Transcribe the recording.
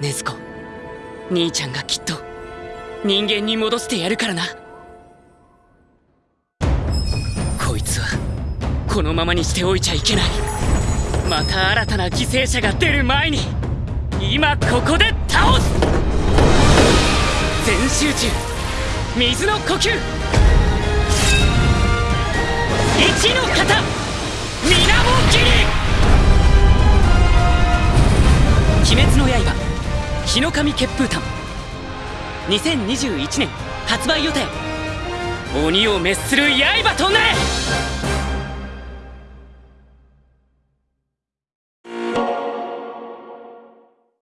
禰豆子。兄ちゃんがきっと人間に戻してやるからな。こいつはこのままにしておいちゃいけない。また新たな犠牲者が出る前に今ここで倒す。全集中水の呼吸。一の型水面切り。鬼滅の刃日の神血風炭。2021年発売予定。鬼を滅する刃となれ！